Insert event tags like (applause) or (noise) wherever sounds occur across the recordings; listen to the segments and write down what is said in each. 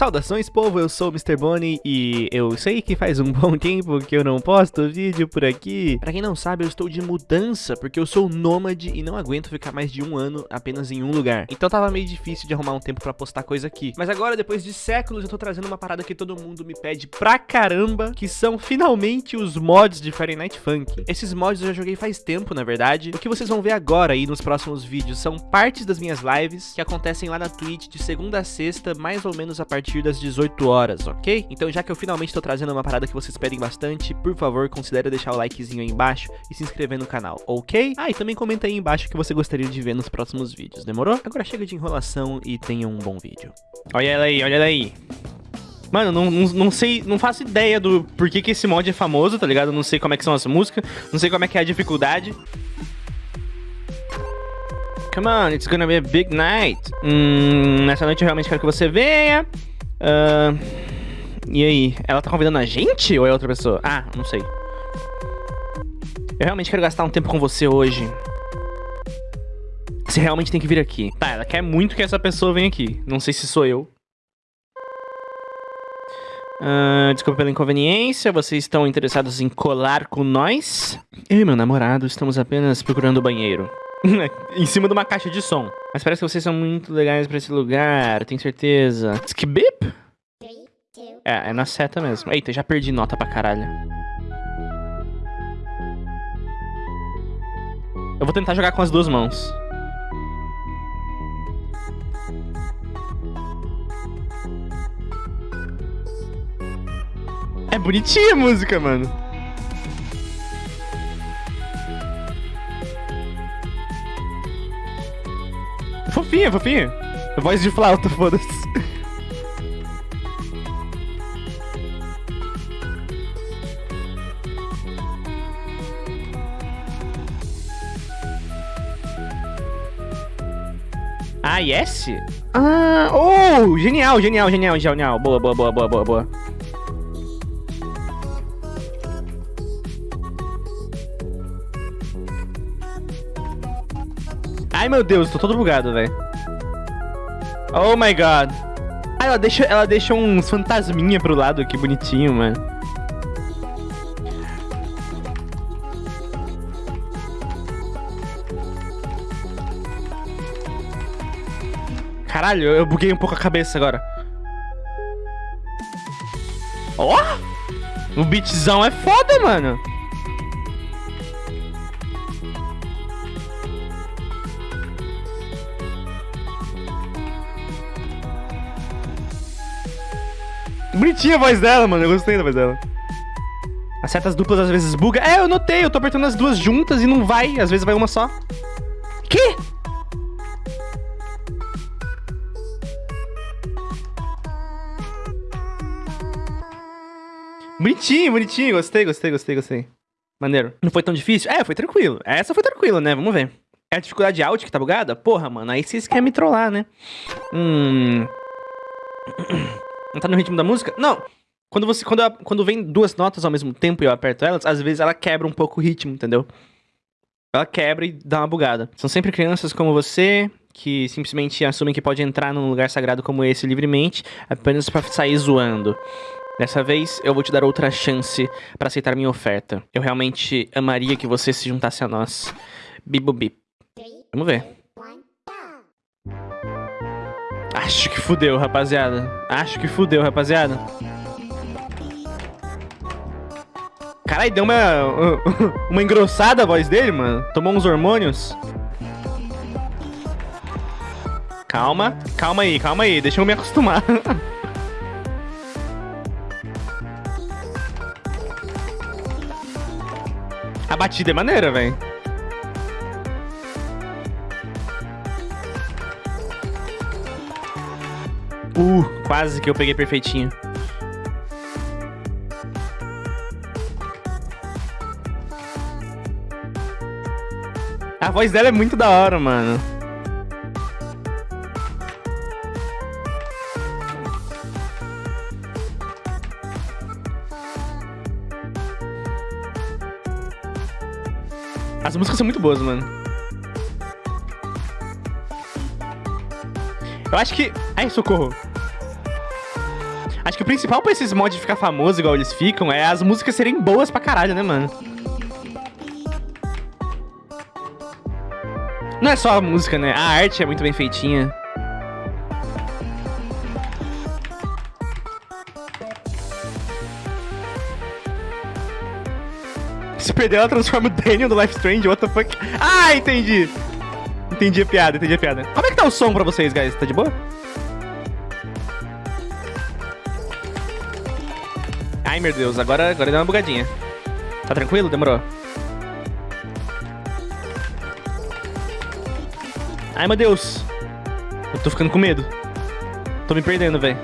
Saudações, povo, eu sou o Mr. Bonnie e eu sei que faz um (laughs) bom tempo que eu não posto vídeo por aqui. Pra quem não sabe, eu estou de mudança, porque eu sou nômade e não aguento ficar mais de um ano apenas em um lugar. Então tava meio difícil de arrumar um tempo pra postar coisa aqui. Mas agora, depois de séculos, eu tô trazendo uma parada que todo mundo me pede pra caramba, que são finalmente os mods de Friday Night Funk. Esses mods eu já joguei faz tempo, na verdade. O que vocês vão ver agora aí nos próximos vídeos são partes das minhas lives que acontecem lá na Twitch de segunda a sexta, mais ou menos a partir das 18 horas, ok? Então já que eu finalmente tô trazendo uma parada que vocês pedem bastante, por favor, considere deixar o likezinho aí embaixo e se inscrever no canal, ok? Ah, e também comenta aí embaixo o que você gostaria de ver nos próximos vídeos, demorou? Agora chega de enrolação e tenha um bom vídeo. Olha ela aí, olha ela aí. Mano, não, não, não, sei, não faço ideia do porquê que esse mod é famoso, tá ligado? Não sei como é que são as músicas, não sei como é que é a dificuldade. Come on, it's gonna be a big night. Hum, nessa noite eu realmente quero que você venha. Uh, e aí? Ela tá convidando a gente ou é outra pessoa? Ah, não sei. Eu realmente quero gastar um tempo com você hoje. Você realmente tem que vir aqui. Tá, ela quer muito que essa pessoa venha aqui. Não sei se sou eu. Uh, desculpa pela inconveniência, vocês estão interessados em colar com nós? Eu e meu namorado estamos apenas procurando o banheiro. (laughs) em cima de uma caixa de som. Mas parece que vocês são muito legais pra esse lugar, tenho certeza. Skibip? É, é na seta mesmo. Eita, já perdi nota pra caralho. Eu vou tentar jogar com as duas mãos. É bonitinha a música, mano. Fofinha, fofinha. Voz de flauta, foda-se. Ah, yes? Ah, oh, genial, genial, genial, genial. Boa, boa, boa, boa, boa, boa. Meu Deus, tô todo bugado, velho. Oh my god. Ah, ela deixa, ela deixa uns fantasminha pro lado, que bonitinho, mano. Caralho, eu buguei um pouco a cabeça agora. Ó! Oh! O beatzão é foda, mano. Bonitinha a voz dela, mano. Eu gostei da voz dela. As setas duplas às vezes buga. É, eu notei. Eu tô apertando as duas juntas e não vai. Às vezes vai uma só. Que? Bonitinho, bonitinho. Gostei, gostei, gostei, gostei. Maneiro. Não foi tão difícil? É, foi tranquilo. Essa foi tranquila, né? Vamos ver. É a dificuldade alt que tá bugada? Porra, mano. Aí vocês querem me trollar, né? Hum... (clears throat) Não tá no ritmo da música? Não. Quando você quando, quando vem duas notas ao mesmo tempo e eu aperto elas, às vezes ela quebra um pouco o ritmo, entendeu? Ela quebra e dá uma bugada. São sempre crianças como você que simplesmente assumem que pode entrar num lugar sagrado como esse livremente apenas para sair zoando. Dessa vez, eu vou te dar outra chance para aceitar minha oferta. Eu realmente amaria que você se juntasse a nós. Bibo bip. Vamos ver. Acho que fudeu, rapaziada. Acho que fudeu, rapaziada. Caralho, deu uma, (laughs) uma engrossada a voz dele, mano. Tomou uns hormônios. Calma, calma aí, calma aí. Deixa eu me acostumar. (laughs) a batida é maneira, velho. Uh, quase que eu peguei perfeitinho. A voz dela é muito da hora, mano. As músicas são muito boas, mano. Eu acho que... Ai, socorro. Acho que o principal pra esses mods ficar famosos igual eles ficam é as músicas serem boas pra caralho, né, mano? Não é só a música, né? A arte é muito bem feitinha. Se perder, ela transforma o Daniel no Life Strange, what the fuck? Ah, entendi! Entendi a piada, entendi a piada. Como é que tá o som pra vocês, guys? Tá de boa? Ai, meu Deus, agora, agora deu uma bugadinha. Tá tranquilo? Demorou. Ai, meu Deus. Eu tô ficando com medo. Tô me perdendo, velho.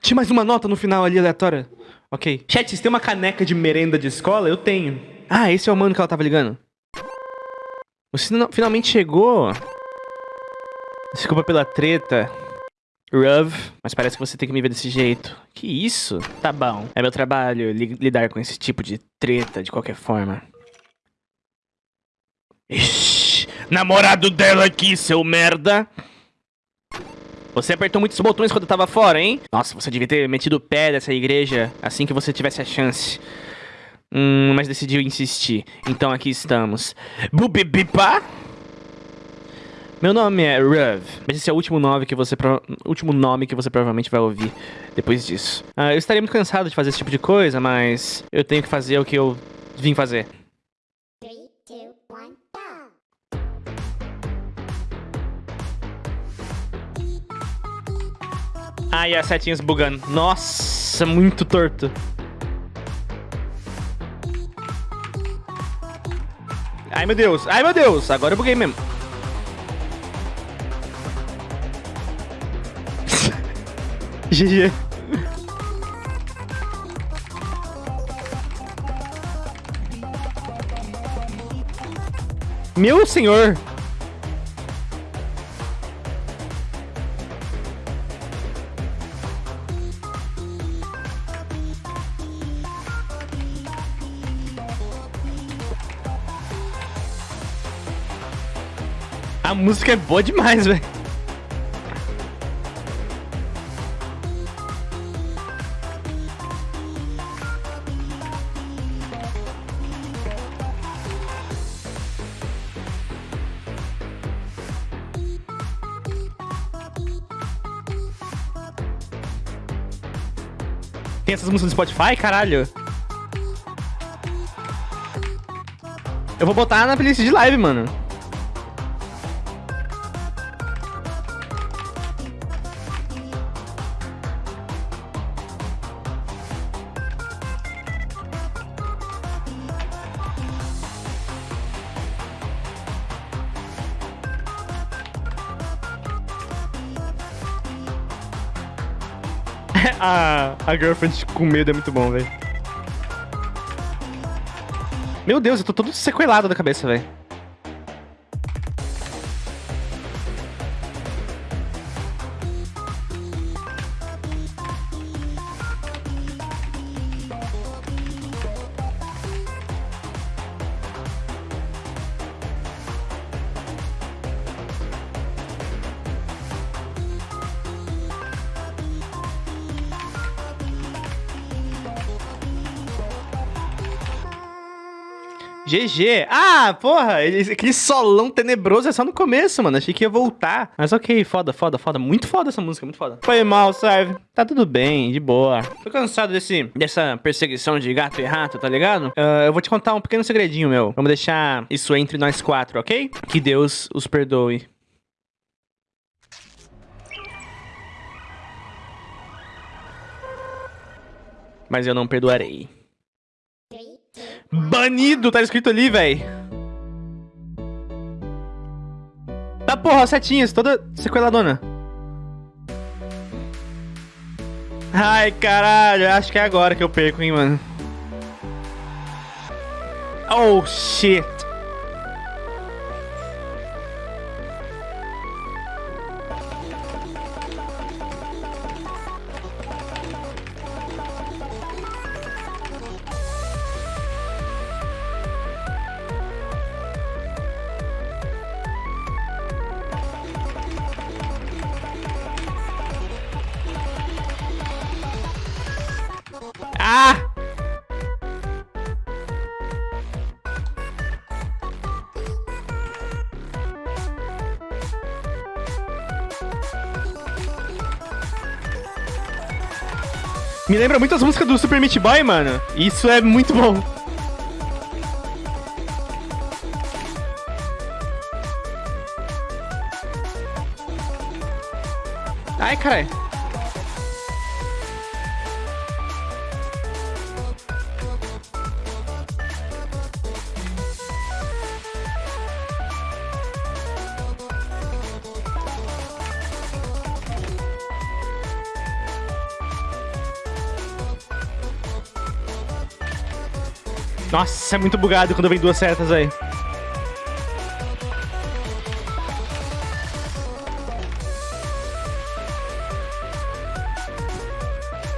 Tinha mais uma nota no final ali, aleatória. Ok. Chat, vocês têm uma caneca de merenda de escola? Eu tenho. Ah, esse é o mano que ela tava ligando. Você finalmente chegou. Desculpa pela treta. Ruv, mas parece que você tem que me ver desse jeito. Que isso? Tá bom. É meu trabalho li lidar com esse tipo de treta de qualquer forma. Ixi, namorado dela aqui, seu merda. Você apertou muitos botões quando eu tava fora, hein? Nossa, você devia ter metido o pé dessa igreja assim que você tivesse a chance. Hum, mas decidiu insistir. Então aqui estamos. Bubibipa? Meu nome é Ruv, mas esse é o último nome que você pro... último nome que você provavelmente vai ouvir depois disso. Ah, eu estaria muito cansado de fazer esse tipo de coisa, mas eu tenho que fazer o que eu vim fazer. Three, two, one, Ai, as setinhas bugando. Nossa, muito torto. Ai, meu Deus. Ai, meu Deus. Agora eu buguei mesmo. GG. Meu senhor! A música é boa demais, velho. Tem essas músicas no Spotify, caralho? Eu vou botar na playlist de live, mano. (laughs) a, a girlfriend com medo é muito bom, velho. Meu Deus, eu tô todo sequelado da cabeça, velho. GG. Ah, porra, aquele solão tenebroso é só no começo, mano. Achei que ia voltar. Mas ok, foda, foda, foda. Muito foda essa música, muito foda. Foi mal, serve. Tá tudo bem, de boa. Tô cansado desse, dessa perseguição de gato e rato, tá ligado? Uh, eu vou te contar um pequeno segredinho, meu. Vamos deixar isso entre nós quatro, ok? Que Deus os perdoe. Mas eu não perdoarei. Banido, tá escrito ali, velho. Tá porra, setinhas, toda sequeladona. Ai, caralho, acho que é agora que eu perco, hein, mano. Oh, shit. Me lembra muito as músicas do Super Meat Boy, mano. Isso é muito bom. Ai, caralho. Nossa, é muito bugado quando vem duas setas aí.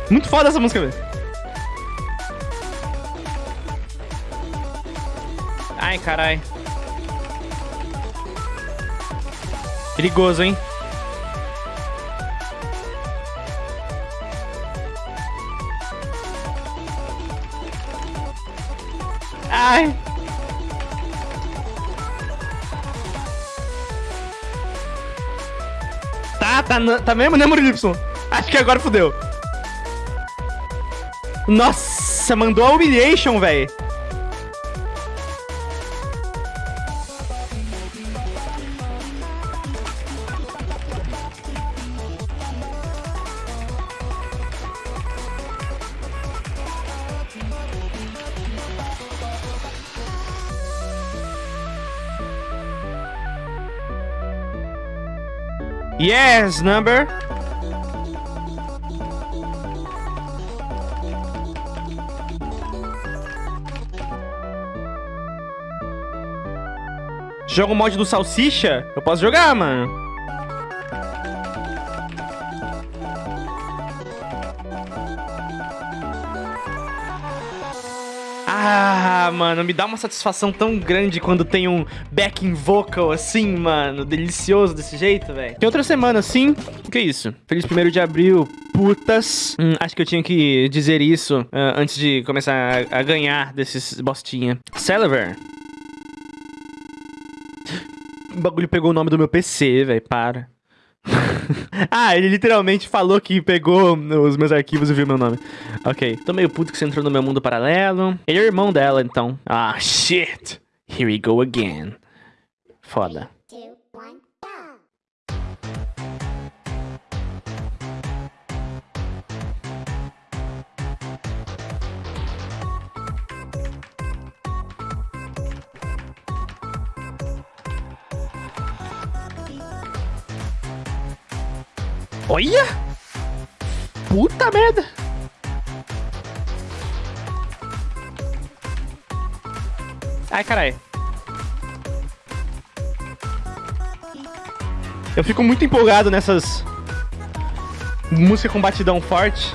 Muito foda essa música, velho. Ai, carai. Perigoso, hein? Tá, mesmo, né, Y? Acho que agora fodeu. Nossa, mandou a humiliation, velho. Yes, number. Joga o mod do Salsicha? Eu posso jogar, mano. Ah, mano, me dá uma satisfação tão grande quando tem um backing vocal assim, mano. Delicioso desse jeito, velho. Tem outra semana assim. O que é isso? Feliz 1 de abril, putas. Hum, acho que eu tinha que dizer isso uh, antes de começar a, a ganhar desses bostinha. Celever. O bagulho pegou o nome do meu PC, velho. Para. (laughs) ah, ele literalmente falou que pegou os meus arquivos e viu meu nome. Ok. Tô meio puto que você entrou no meu mundo paralelo. Ele é irmão dela, então. Ah, shit. Here we go again. Foda. Olha! Puta merda! Ai, carai. Eu fico muito empolgado nessas... Música com batidão forte.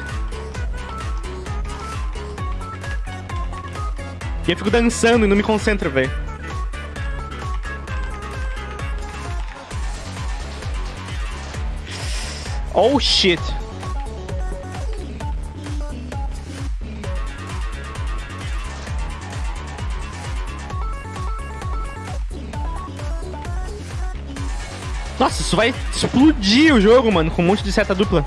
E eu fico dançando e não me concentro, velho. Oh shit. Nossa, isso vai explodir o jogo, mano, com um monte de seta dupla.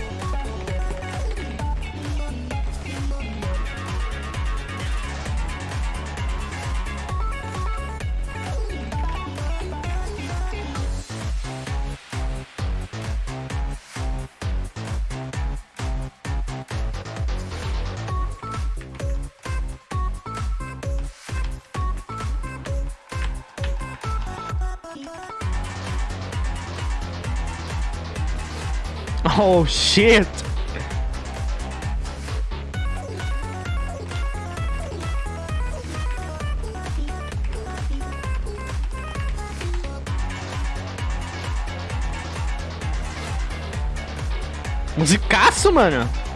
Oh, shit! Musicaço, mano!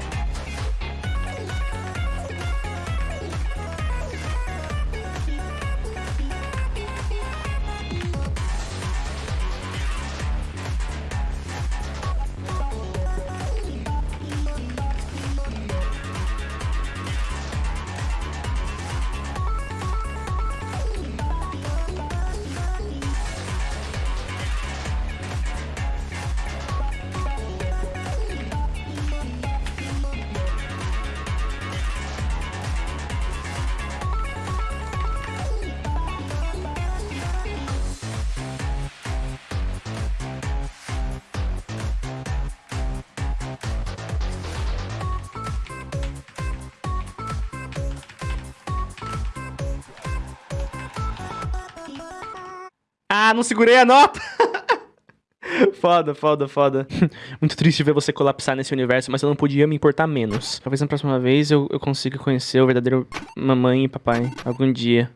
Ah, não segurei a nota! (laughs) Foda, foda, foda. (laughs) Muito triste ver você colapsar nesse universo, mas eu não podia me importar menos. Talvez na próxima vez eu, eu consiga conhecer o verdadeiro mamãe e papai. Algum dia.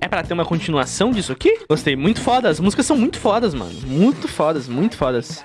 É pra ter uma continuação disso aqui? Gostei, muito foda. As músicas são muito fodas, mano. Muito fodas, muito fodas.